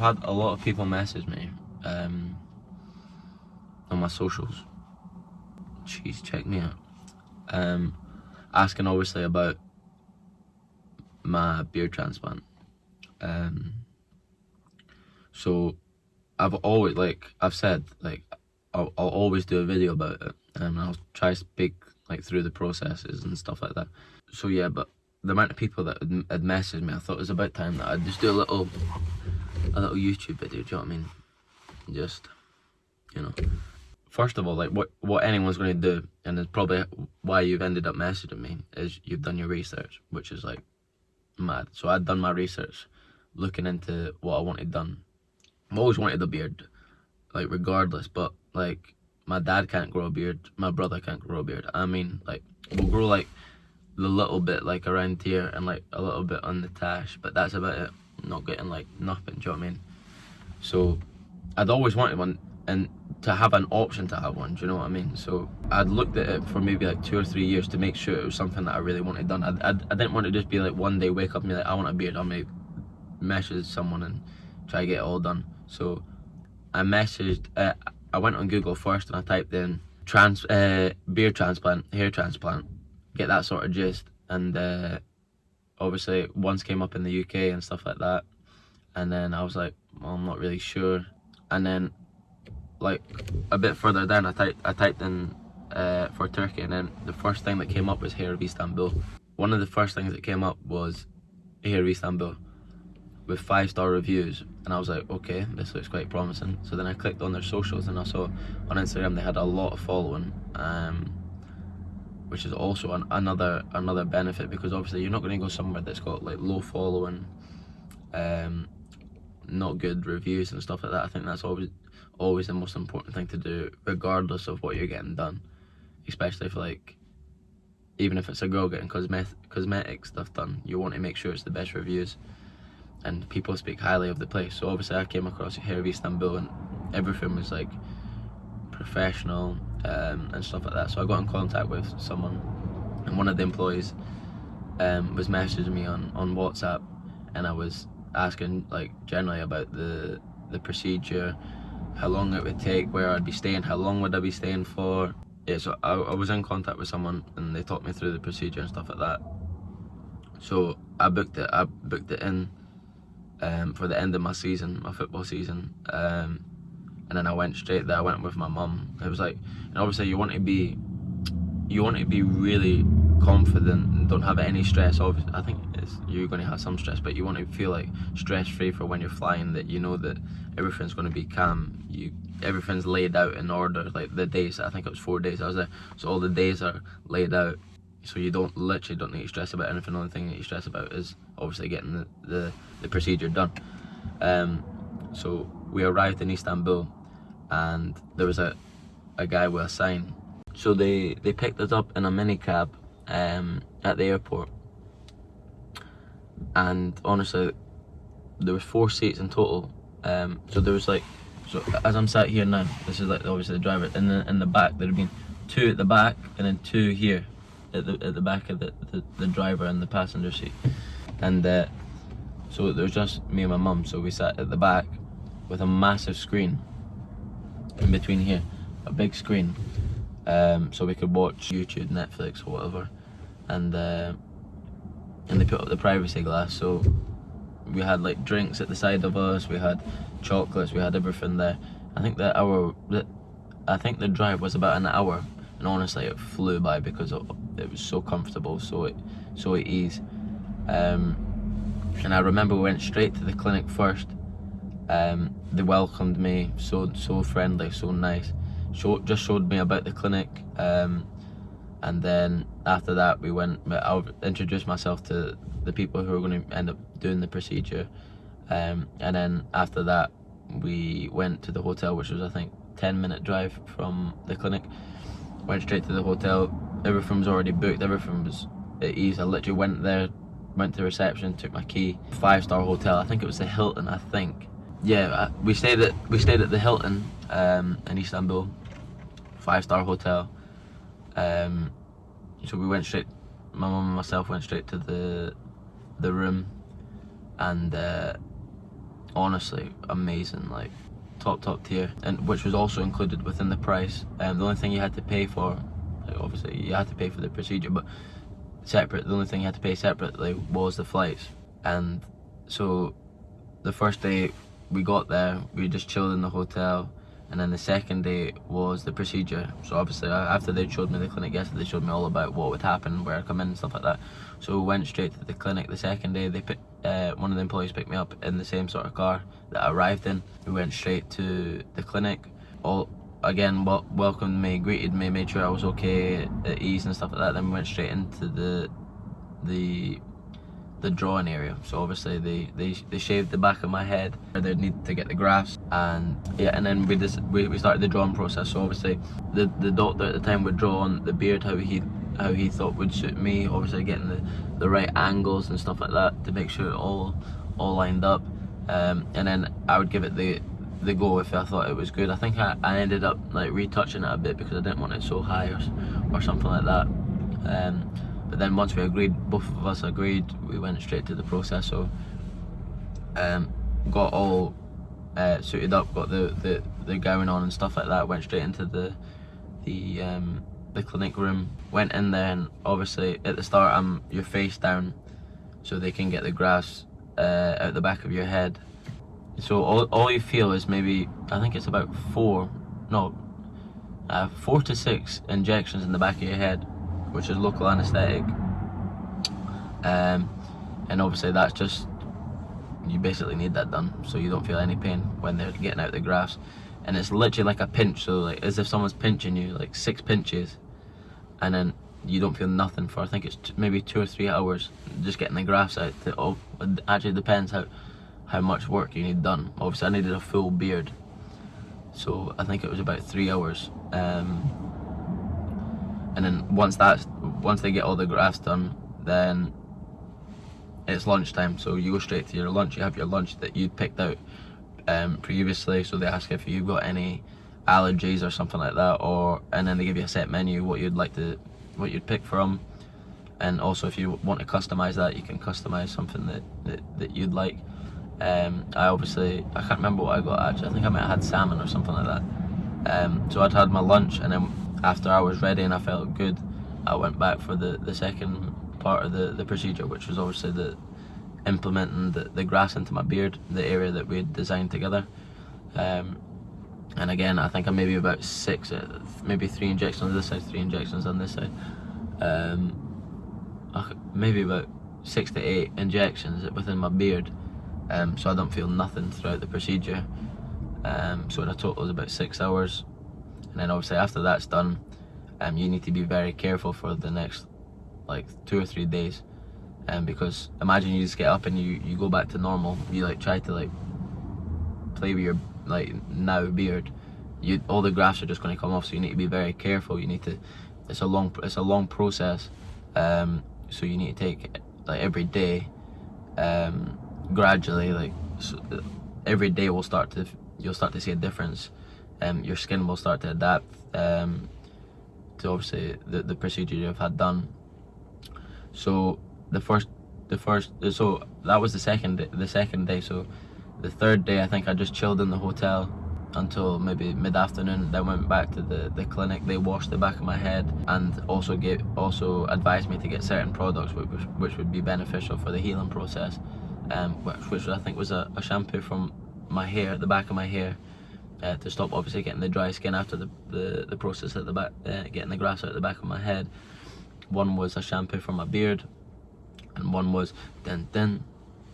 had a lot of people message me um, on my socials. Jeez, check me out. Um, asking obviously about my beard transplant. Um, so I've always like I've said like I'll, I'll always do a video about it and I'll try to speak like through the processes and stuff like that. So yeah, but the amount of people that had messaged me, I thought it was about time that I'd just do a little a little YouTube video. Do you know what I mean? Just you know. First of all, like what what anyone's going to do, and it's probably why you've ended up messaging me, is you've done your research, which is like mad. So I'd done my research, looking into what I wanted done. I've always wanted a beard, like regardless. But like my dad can't grow a beard, my brother can't grow a beard. I mean, like we'll grow like the little bit like around here and like a little bit on the tash, but that's about it. Not getting like nothing. Do you know what I mean? So I'd always wanted one and to have an option to have one do you know what i mean so i'd looked at it for maybe like two or three years to make sure it was something that i really wanted done i, I, I didn't want to just be like one day wake up and be like i want a beard i'm gonna message someone and try to get it all done so i messaged uh, i went on google first and i typed in trans uh, beard transplant hair transplant get that sort of gist and uh, obviously once came up in the uk and stuff like that and then i was like well, i'm not really sure and then like a bit further down, I typed I typed in uh, for Turkey, and then the first thing that came up was Hair of Istanbul. One of the first things that came up was Hair of Istanbul with five star reviews, and I was like, okay, this looks quite promising. So then I clicked on their socials, and I saw on Instagram they had a lot of following. Um, which is also an, another another benefit because obviously you're not going to go somewhere that's got like low following um, not good reviews and stuff like that. I think that's always always the most important thing to do, regardless of what you're getting done. Especially if like, even if it's a girl getting cosmetic cosmetic stuff done, you want to make sure it's the best reviews, and people speak highly of the place. So obviously, I came across Hair of Istanbul, and everything was like professional um, and stuff like that. So I got in contact with someone, and one of the employees um, was messaging me on on WhatsApp, and I was asking like generally about the the procedure, how long it would take, where I'd be staying, how long would I be staying for. Yeah, so I, I was in contact with someone and they taught me through the procedure and stuff like that. So I booked it. I booked it in um, for the end of my season, my football season, um, and then I went straight there. I went with my mum. It was like, and obviously you want to be, you want to be really confident and don't have any stress. Obviously, I think you're going to have some stress, but you want to feel like stress free for when you're flying. That you know that everything's going to be calm. You everything's laid out in order. Like the days, I think it was four days I was there, so all the days are laid out. So you don't literally don't need to stress about anything. The only thing that you stress about is obviously getting the the, the procedure done. Um, so we arrived in Istanbul, and there was a a guy with a sign. So they they picked us up in a minicab um, at the airport. And honestly there was four seats in total. Um, so there was like so as I'm sat here now this is like obviously the driver. In the in the back there had been two at the back and then two here at the at the back of the the, the driver and the passenger seat. And uh, so there was just me and my mum. So we sat at the back with a massive screen in between here a big screen um, so we could watch YouTube Netflix or whatever and uh, and they put up the privacy glass so we had like drinks at the side of us we had chocolates we had everything there. I think the hour i think the drive was about an hour and honestly it flew by because it was so comfortable so it so at ease. Um, and i remember we went straight to the clinic first um, they welcomed me so so friendly so nice. Show, just showed me about the clinic um, and then after that we went I'll introduce myself to the people who are going to end up doing the procedure. Um, and then after that we went to the hotel which was I think 10 minute drive from the clinic. Went straight to the hotel. Everything was already booked. Everything was at ease. I literally went there went to the reception took my key. Five star hotel. I think it was the Hilton I think yeah we stayed at we stayed at the Hilton um, in Istanbul five star hotel um, so we went straight, my mum and myself went straight to the the room and uh, honestly amazing, like top top tier, and which was also included within the price. Um, the only thing you had to pay for, like obviously you had to pay for the procedure, but separate. The only thing you had to pay separately was the flights, and so the first day we got there, we just chilled in the hotel and then the second day was the procedure. So obviously after they showed me the clinic yesterday they showed me all about what would happen where I come in and stuff like that. So we went straight to the clinic the second day. They put, uh, one of the employees picked me up in the same sort of car that I arrived in. We went straight to the clinic. All again welcomed me greeted me made sure I was okay at ease and stuff like that. Then we went straight into the the the drawing area. So obviously they they, they shaved the back of my head they need to get the grafts and yeah and then we just we, we started the drawing process. So obviously the the doctor at the time would draw on the beard how he how he thought would suit me obviously getting the the right angles and stuff like that to make sure it all all lined up. Um, and then I would give it the the go if I thought it was good. I think I, I ended up like retouching it a bit because I didn't want it so high or, or something like that. Um, but then once we agreed, both of us agreed, we went straight to the process. So um, got all uh, suited up, got the, the, the gown on and stuff like that, went straight into the the um, the clinic room. Went in there and obviously at the start I'm your face down so they can get the grafts uh, out the back of your head. So all, all you feel is maybe, I think it's about four, no, uh, four to six injections in the back of your head which is local anaesthetic. Um, and obviously that's just, you basically need that done so you don't feel any pain when they're getting out the grafts. And it's literally like a pinch, so like as if someone's pinching you, like six pinches, and then you don't feel nothing for I think it's maybe two or three hours just getting the grafts out. To, oh, it actually depends how how much work you need done. Obviously I needed a full beard, so I think it was about three hours. Um, and then once that's once they get all the grafts done then it's lunchtime so you go straight to your lunch. You have your lunch that you picked out um, previously so they ask if you've got any allergies or something like that or and then they give you a set menu what you'd like to what you'd pick from. And also if you want to customize that you can customize something that, that, that you'd like. Um, I obviously I can't remember what I got actually I think I might have had salmon or something like that. Um, so I'd had my lunch and then after I was ready and I felt good, I went back for the, the second part of the, the procedure, which was obviously the implementing the, the grafts into my beard, the area that we had designed together. Um, and again, I think I'm maybe about six, uh, maybe three injections on this side, three injections on this side. Um, maybe about six to eight injections within my beard. Um, so I don't feel nothing throughout the procedure. Um, so in a total is about six hours and then obviously after that's done um, you need to be very careful for the next like two or three days. Um, because imagine you just get up and you, you go back to normal. You like try to like play with your like now beard. You all the grafts are just going to come off so you need to be very careful. You need to it's a long it's a long process. Um, so you need to take like every day um, gradually like so every day will start to you'll start to see a difference um, your skin will start to adapt um, to obviously the, the procedure you've had done. So the first, the first, so that was the second, the second day. So the third day, I think I just chilled in the hotel until maybe mid-afternoon then went back to the the clinic they washed the back of my head and also gave also advised me to get certain products which, which would be beneficial for the healing process um which, which i think was a, a shampoo from my hair the back of my hair uh, to stop obviously getting the dry skin after the, the, the process at the back, uh, getting the grafts out the back of my head. One was a shampoo for my beard, and one was den den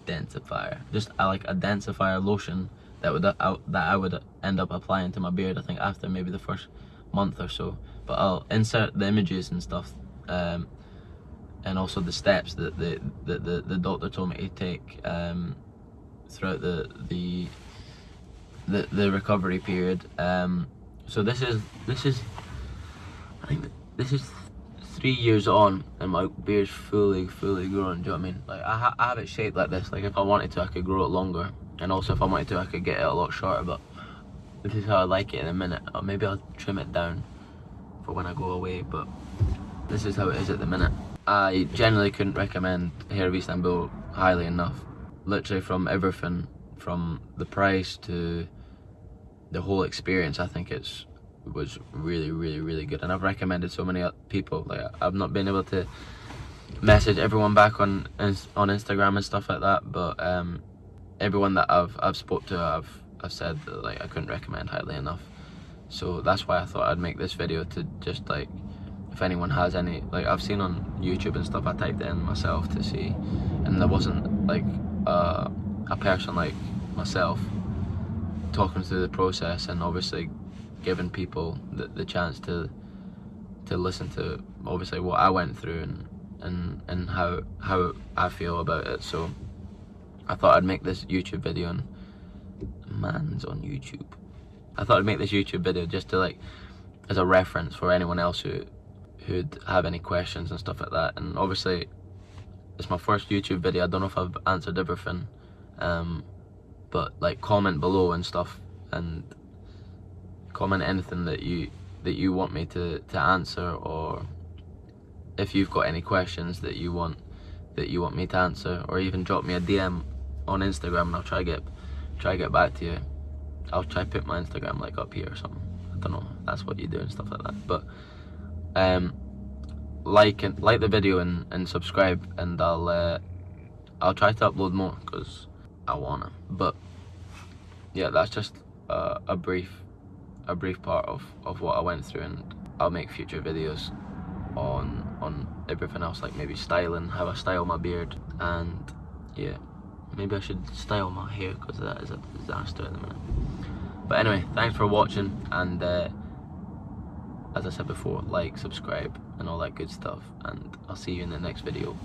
densifier. Just uh, like a densifier lotion that would uh, that I would end up applying to my beard. I think after maybe the first month or so. But I'll insert the images and stuff, um, and also the steps that the the, the, the doctor told me to take um, throughout the the the the recovery period. Um, so this is this is I think this is three years on and my beard's fully fully grown. Do you know what I mean? Like I, ha I have it shaped like this. Like if I wanted to, I could grow it longer, and also if I wanted to, I could get it a lot shorter. But this is how I like it in a minute. Or maybe I'll trim it down for when I go away. But this is how it is at the minute. I generally couldn't recommend Hair of Istanbul highly enough. Literally from everything from the price to the whole experience, I think it's was really, really, really good. And I've recommended so many people. Like I've not been able to message everyone back on on Instagram and stuff like that, but um, everyone that I've I've spoke to, I've I've said that, like I couldn't recommend highly enough. So that's why I thought I'd make this video to just like if anyone has any like I've seen on YouTube and stuff I typed in myself to see and there wasn't like uh, a person like myself talking through the process and obviously giving people the, the chance to to listen to obviously what I went through and and and how how I feel about it so I thought I'd make this YouTube video and man's on YouTube I thought I'd make this YouTube video just to like as a reference for anyone else who who'd have any questions and stuff like that. And obviously, it's my first YouTube video. I don't know if I've answered everything, um, but like comment below and stuff, and comment anything that you that you want me to to answer, or if you've got any questions that you want that you want me to answer, or even drop me a DM on Instagram, and I'll try get try get back to you. I'll try put my Instagram like up here or something. I don't know. That's what you do and stuff like that, but um, like and like the video and, and subscribe and I'll uh, I'll try to upload more because I wanna but yeah that's just uh, a brief a brief part of, of what I went through and I'll make future videos on on everything else like maybe styling how I style my beard and yeah maybe I should style my hair because that is a disaster at the minute but anyway thanks for watching and uh, as I said before, like, subscribe, and all that good stuff. And I'll see you in the next video.